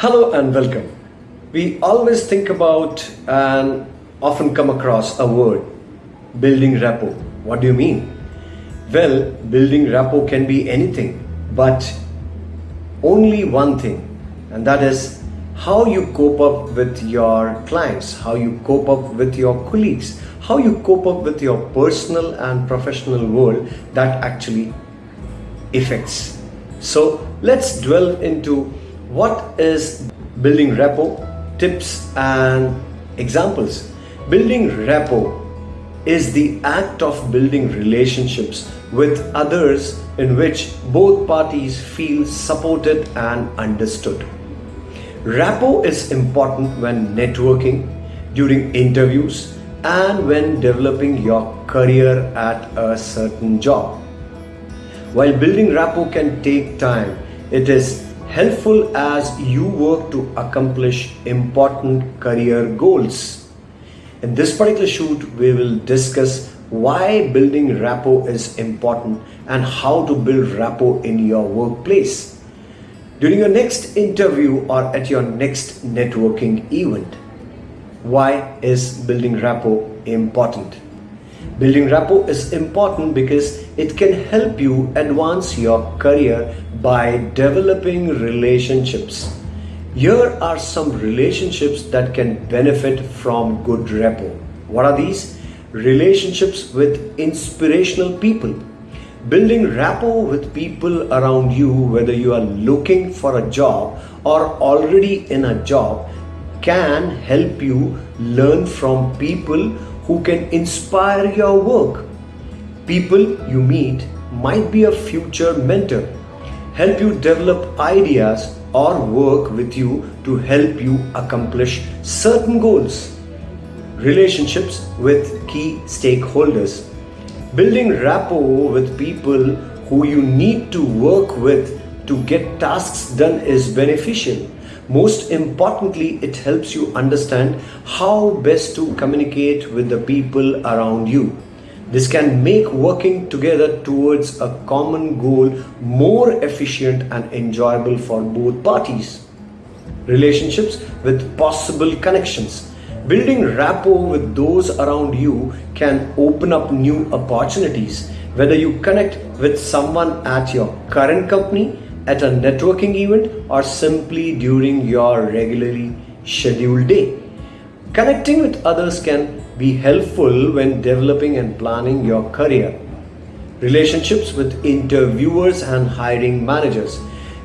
Hello and welcome. We always think about and often come across a word building rapport. What do you mean? Well, building rapport can be anything, but only one thing, and that is how you cope up with your clients, how you cope up with your colleagues, how you cope up with your personal and professional world that actually affects. So let's dwell into what is building rapport, tips and examples. Building rapport is the act of building relationships with others in which both parties feel supported and understood. Rapport is important when networking, during interviews, and when developing your career at a certain job. While building rapport can take time, it is helpful as you work to accomplish important career goals. In this particular shoot, we will discuss why building rapport is important and how to build rapport in your workplace. During your next interview or at your next networking event, why is building rapport important? Building rapport is important because it can help you advance your career by developing relationships. Here are some relationships that can benefit from good rapport. What are these? Relationships with inspirational people. Building rapport with people around you, whether you are looking for a job or already in a job, can help you learn from people who can inspire your work. People you meet might be a future mentor, help you develop ideas or work with you to help you accomplish certain goals. Relationships with key stakeholders. Building rapport with people who you need to work with to get tasks done is beneficial. Most importantly, it helps you understand how best to communicate with the people around you. This can make working together towards a common goal more efficient and enjoyable for both parties. Relationships with possible connections. Building rapport with those around you can open up new opportunities. Whether you connect with someone at your current company at a networking event or simply during your regularly scheduled day. Connecting with others can be helpful when developing and planning your career. Relationships with interviewers and hiring managers.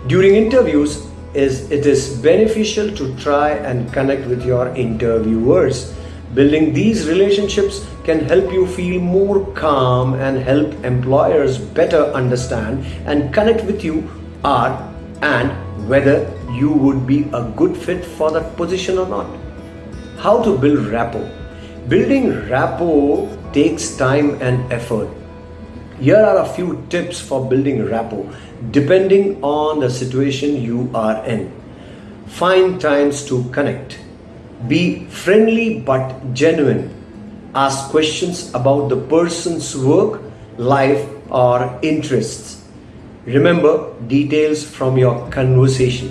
During interviews, is it is beneficial to try and connect with your interviewers. Building these relationships can help you feel more calm and help employers better understand and connect with you are and whether you would be a good fit for that position or not. How to build rapport. Building rapport takes time and effort. Here are a few tips for building rapport depending on the situation you are in. Find times to connect. Be friendly but genuine. Ask questions about the person's work, life, or interests Remember details from your conversation,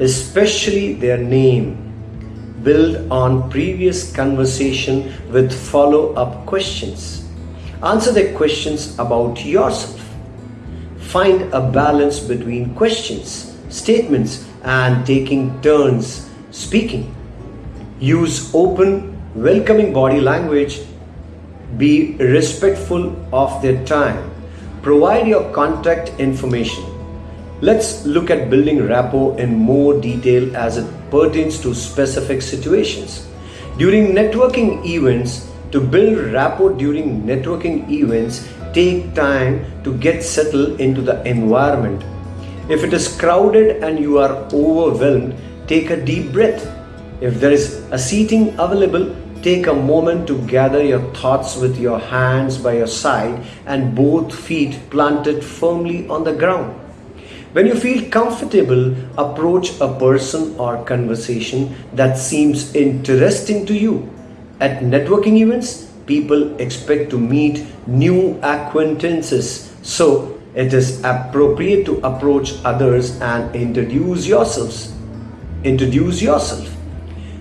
especially their name. Build on previous conversation with follow-up questions. Answer their questions about yourself. Find a balance between questions, statements and taking turns speaking. Use open, welcoming body language. Be respectful of their time Provide your contact information. Let's look at building rapport in more detail as it pertains to specific situations. During networking events, to build rapport during networking events, take time to get settled into the environment. If it is crowded and you are overwhelmed, take a deep breath. If there is a seating available, Take a moment to gather your thoughts with your hands by your side and both feet planted firmly on the ground. When you feel comfortable, approach a person or conversation that seems interesting to you. At networking events, people expect to meet new acquaintances, so it is appropriate to approach others and introduce yourselves. Introduce yourself.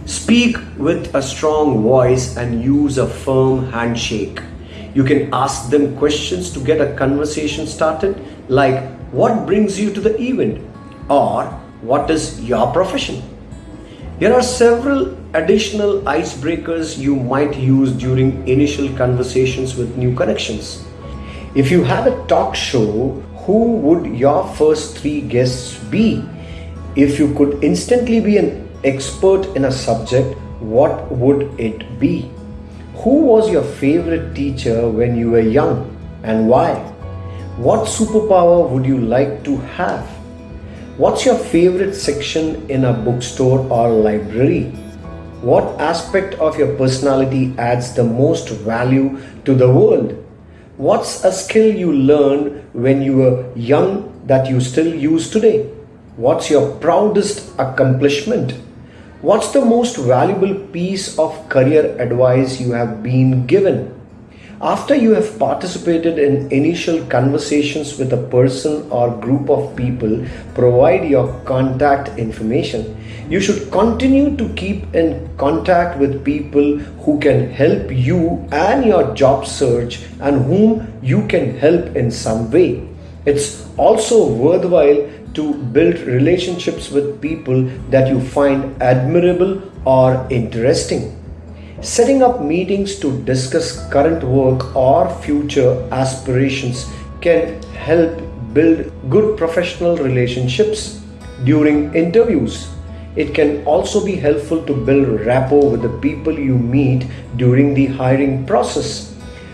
Speak with a strong voice and use a firm handshake. You can ask them questions to get a conversation started, like what brings you to the event or what is your profession. Here are several additional icebreakers you might use during initial conversations with new connections. If you had a talk show, who would your first three guests be? If you could instantly be an expert in a subject, what would it be? Who was your favorite teacher when you were young and why? What superpower would you like to have? What's your favorite section in a bookstore or library? What aspect of your personality adds the most value to the world? What's a skill you learned when you were young that you still use today? What's your proudest accomplishment? What's the most valuable piece of career advice you have been given? After you have participated in initial conversations with a person or group of people, provide your contact information. You should continue to keep in contact with people who can help you and your job search and whom you can help in some way. It's also worthwhile to build relationships with people that you find admirable or interesting. Setting up meetings to discuss current work or future aspirations can help build good professional relationships. During interviews, it can also be helpful to build rapport with the people you meet during the hiring process.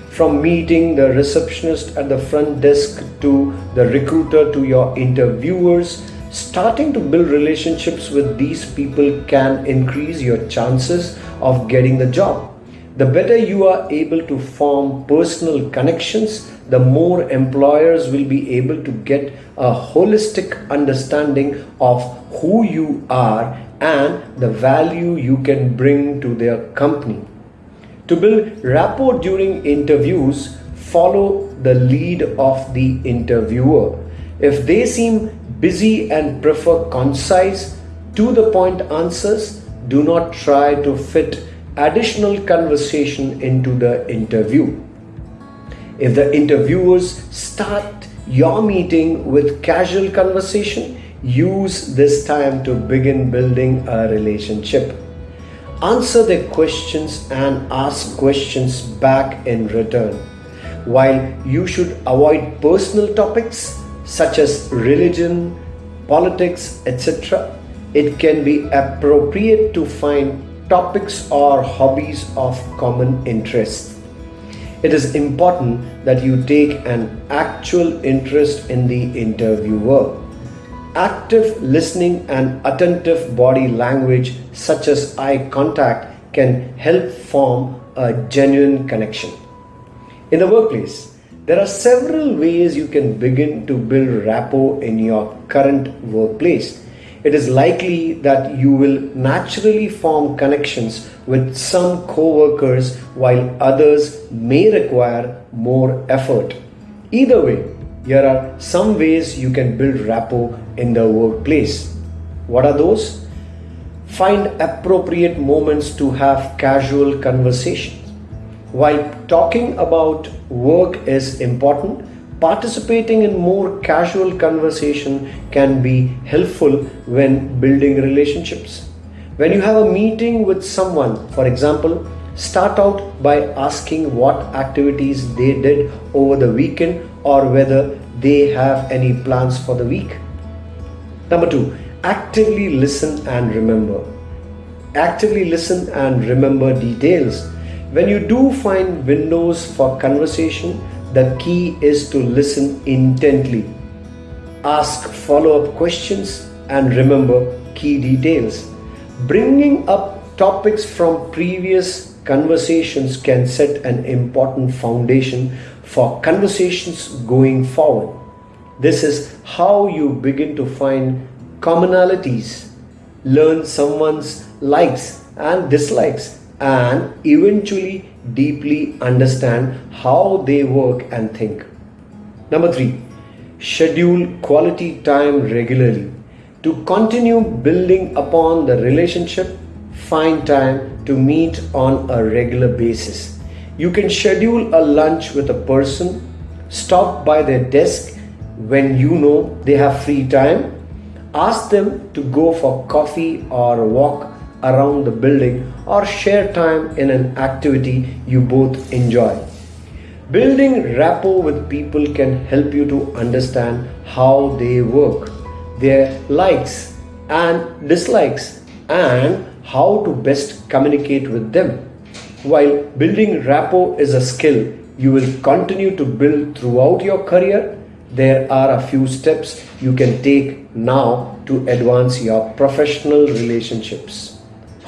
From meeting the receptionist at the front desk to the recruiter to your interviewers, Starting to build relationships with these people can increase your chances of getting the job. The better you are able to form personal connections, the more employers will be able to get a holistic understanding of who you are and the value you can bring to their company. To build rapport during interviews, follow the lead of the interviewer. If they seem busy and prefer concise, to the point answers, do not try to fit additional conversation into the interview. If the interviewers start your meeting with casual conversation, use this time to begin building a relationship. Answer their questions and ask questions back in return. While you should avoid personal topics, such as religion, politics, etc., it can be appropriate to find topics or hobbies of common interest. It is important that you take an actual interest in the interviewer. Active listening and attentive body language, such as eye contact, can help form a genuine connection. In the workplace, there are several ways you can begin to build rapport in your current workplace. It is likely that you will naturally form connections with some co-workers while others may require more effort. Either way, here are some ways you can build rapport in the workplace. What are those? Find appropriate moments to have casual conversations. While talking about work is important, participating in more casual conversation can be helpful when building relationships. When you have a meeting with someone, for example, start out by asking what activities they did over the weekend or whether they have any plans for the week. Number two, actively listen and remember. Actively listen and remember details when you do find windows for conversation, the key is to listen intently. Ask follow up questions and remember key details. Bringing up topics from previous conversations can set an important foundation for conversations going forward. This is how you begin to find commonalities, learn someone's likes and dislikes and eventually deeply understand how they work and think. Number three, schedule quality time regularly. To continue building upon the relationship, find time to meet on a regular basis. You can schedule a lunch with a person, stop by their desk when you know they have free time, ask them to go for coffee or a walk around the building or share time in an activity you both enjoy. Building rapport with people can help you to understand how they work, their likes and dislikes, and how to best communicate with them. While building rapport is a skill you will continue to build throughout your career, there are a few steps you can take now to advance your professional relationships.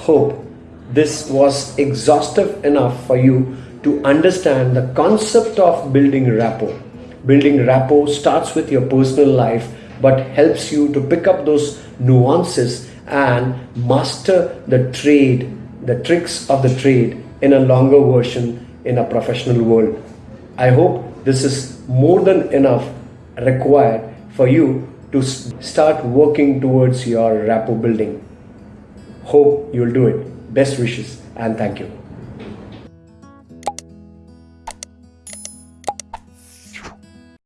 Hope this was exhaustive enough for you to understand the concept of building rapport. Building rapport starts with your personal life but helps you to pick up those nuances and master the trade, the tricks of the trade in a longer version in a professional world. I hope this is more than enough required for you to start working towards your rapport building. Hope you'll do it. Best wishes and thank you.